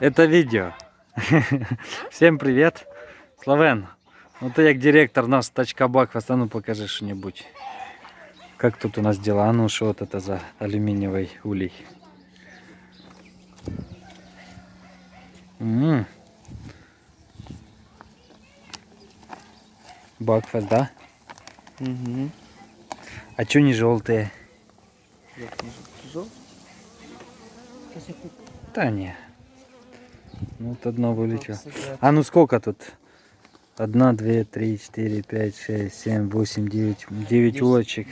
Это видео. Всем привет. Славен, ну ты як директор наш тачка Бакфест, а ну покажи что-нибудь. Как тут у нас дела? А ну что вот это за алюминиевый улей? М. Бакфест, да? Угу. А чё не желтые? Да не. Ну вот одно вылетело. А ну сколько тут? Одна, две, три, четыре, пять, шесть, семь, восемь, девять. Девять улочек.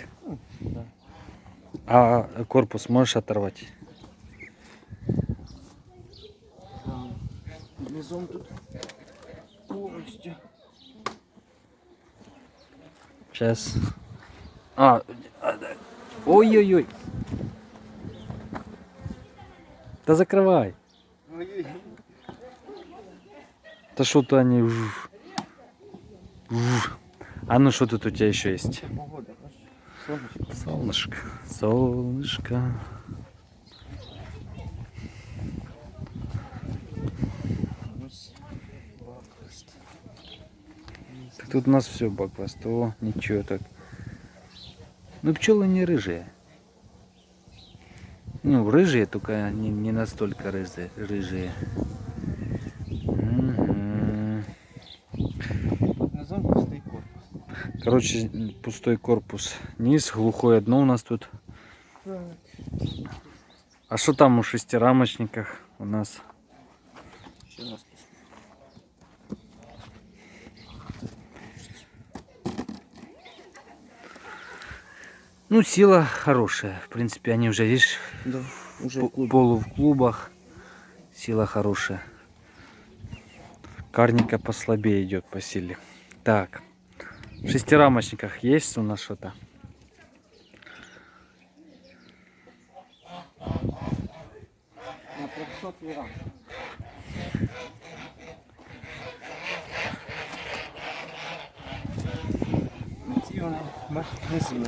Да. А корпус можешь оторвать? Низом тут повністю. Сейчас. А, а, ой-ой-ой. Да закрывай. Ой-ой. Да что-то они... А ну что тут у тебя еще есть? Солнышко. Солнышко. Так Тут у нас все бакваст. Ничего так. Ну пчелы не рыжие. Ну, рыжие, только не, не настолько рыжие. рыжие. Мгм. Тут низом пустий корпус. Короче, пустой корпус. Низ, глухое дно у нас тут. А что там у шестирамочниках у нас? Ну, сила хорошая. В принципе, они уже, видишь, Да, уже в полу в клубах. Сила хорошая. Карника послабее идет по силе. Так. В шестирамочниках есть у нас что-то? На 300 грам. Ці вони, бачиш, не сильно.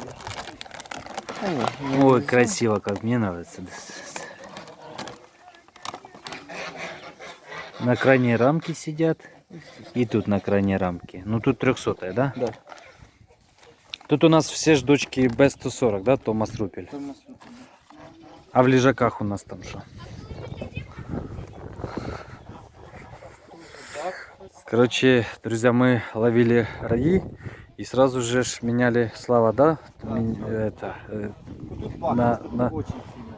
Та ні, не Ой, красиво, как мне нравится. На крайней рамке сидят. И тут на крайней рамке. Ну тут 300 да? Да. Тут у нас все ж дочки Б140, да, Томас Рупель? Томас А в лежаках у нас там что? Короче, друзья, мы ловили раи и сразу же меняли слова, да? Мен- Это, э, На- на- очень сильная.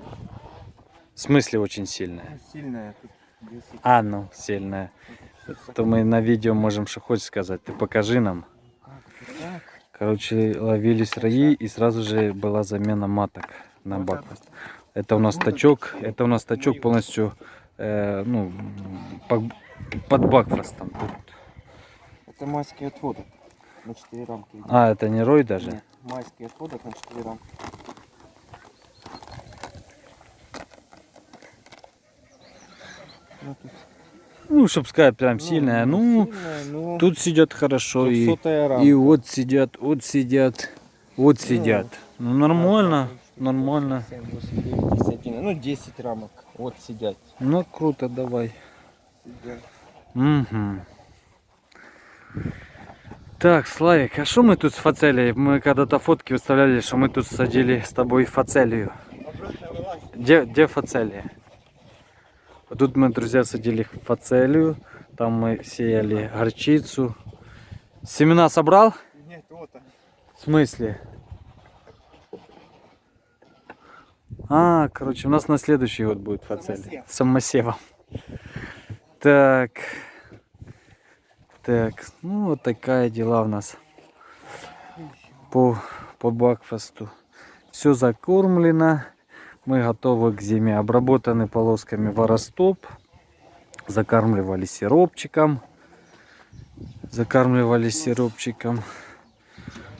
в смысле очень сильная. Ну, Сильная тут 10. А, ну, сильная. То мы на видео можем что хочешь сказать. Ты покажи нам. Короче, ловились раи и сразу же была замена маток на Вот бакфаст. Это у нас тачок, это у нас тачок полностью, э, ну, по- под бакфастом. Тут- Это майский отводок на 4 рамки. А, это не рой даже? Нет, майский отводок на 4 рамки. Ну, тут Ну, чтоб сказать, прям ну, сильная. Ну, сильная, ну, тут сидят хорошо и, 300 рамка. и вот сидят, вот сидят, вот сидят. Ну, нормально, нормально. 7, 8, 9, 10, 11. Ну, 10 рамок. Вот сидят. Ну, круто, давай. Сидят. Угу. Так, Славик, а что мы тут с фацелией? Мы когда-то фотки выставляли, что мы тут садили с тобой фацелию. Где, где фацелия? Тут мы, друзья, садили фацелию. Там мы сеяли горчицу. Семена собрал? Нет, вот он. В смысле? А, короче, у нас на следующий год будет фацелия. Самосев. Самосевом. Так. Так, ну вот такая дела у нас по, по бакфасту. Все закормлено. Мы готовы к зиме. Обработаны полосками воростоп. Закармливали сиропчиком. Закармливали сиропчиком.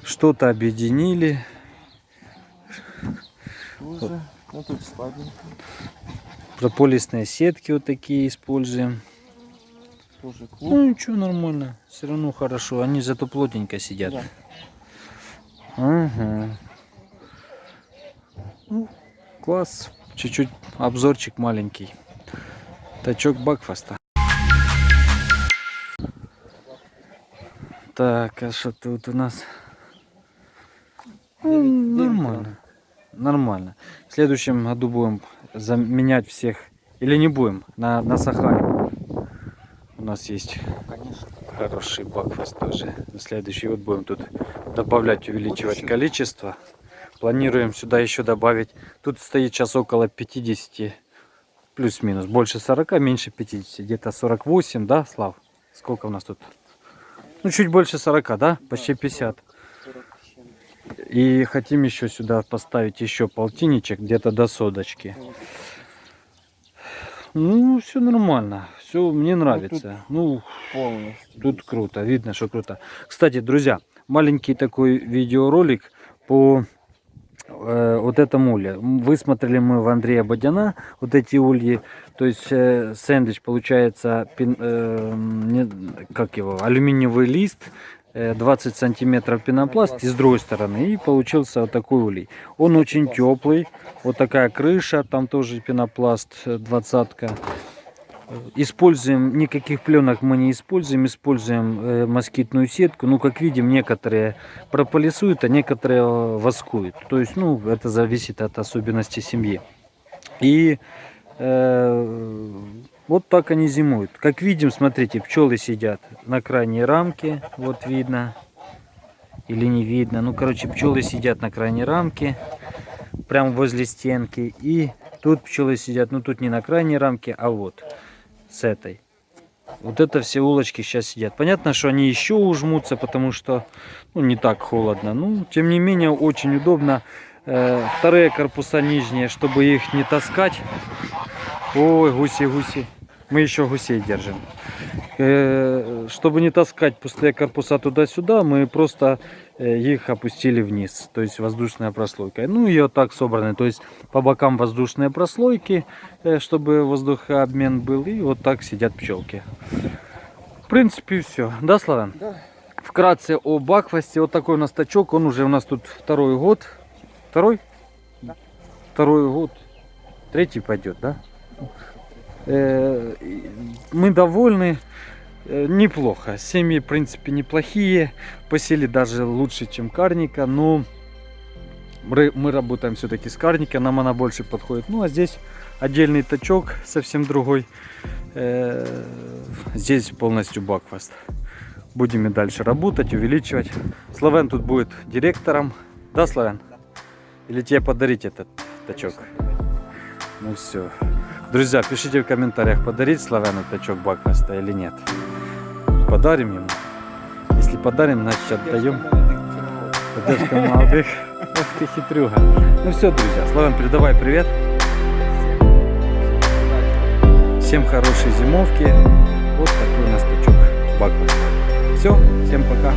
Что-то объединили. Тоже. Ну, тут. Прополисные сетки вот такие используем. Тоже клуб. Ну ничего, нормально. Все равно хорошо. Они зато плотненько сидят. Да. Ага. Ну, класс. Чуть-чуть обзорчик маленький. Тачок Бакфаста. Так, а что тут у нас? Ну, нормально. Нормально. В следующем году будем заменять всех. Или не будем, на, на Сахаре. У нас есть Конечно. хороший Бакфаст тоже. На следующий год будем тут добавлять, увеличивать количество. Планируем сюда еще добавить. Тут стоит сейчас около 50, плюс-минус. Больше 40, меньше 50. Где-то 48, да, Слав? Сколько у нас тут? Ну, чуть больше 40, да? Почти 50. 40 с чем. И хотим еще сюда поставить еще полтинничек, где-то до соточки. Ну, все нормально. Все мне нравится. Ну, Полностью. Тут круто, видно, что круто. Кстати, друзья, маленький такой видеоролик по э, вот этому улье. Высмотрели мы в Андрея Бодяна вот эти ульи. То есть э, сэндвич получается, пин- э, не- как его, алюминиевый лист, э, 20 сантиметров пенопласт и с другой стороны. И получился вот такой улей. Он очень теплый. Вот такая крыша, там тоже пенопласт, э, двадцатка. Используем, никаких пленок мы не используем, используем э, москитную сетку. Ну, как видим, некоторые прополисуют, а некоторые э, воскуют. То есть, ну, это зависит от особенностей семьи. И э, вот так они зимуют. Как видим, смотрите, пчелы сидят на крайней рамке, вот видно. Или не видно. Ну, короче, пчелы сидят на крайней рамке, прямо возле стенки. И тут пчелы сидят, ну, тут не на крайней рамке, а вот с этой. Вот это все улочки сейчас сидят. Понятно, что они еще ужмутся, потому что ну, не так холодно. Ну, тем не менее, очень удобно. Э, вторые корпуса нижние, чтобы их не таскать. Ой, гуси, гуси. Мы еще гусей держим. Э, чтобы не таскать пустые корпуса туда-сюда, мы просто э, их опустили вниз. То есть воздушная прослойка. Ну и вот так собраны. То есть по бокам воздушные прослойки, э, чтобы воздухообмен был. И вот так сидят пчелки. В принципе, все. Да, Славян? Да. Вкратце о Бакфасте. Вот такой у нас тачок. Он уже у нас тут второй год. Второй? Да. Второй год. Третий пойдет, да? Э, Мы довольны. Э, Неплохо. Семьи, в принципе, неплохие. Посели даже лучше, чем карника. Но мы работаем все-таки с карника. Нам она больше подходит. Ну, а здесь отдельный тачок, совсем другой. Э, Здесь полностью Бакфаст. Будем и дальше работать, увеличивать. Славен тут будет директором. Да, Славен? Или тебе подарить этот тачок? Ну все. Друзья, пишите в комментариях, подарить Славяну тачок Бакфаста или нет. Подарим ему. Если подарим, значит отдаем. Поддержка молодых. Ах ты хитрюга. Ну все, друзья, Славян, передавай привет. Всем хорошей зимовки. Вот такой у нас тачок Бакфаста. Все, всем пока.